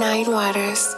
Nine Waters.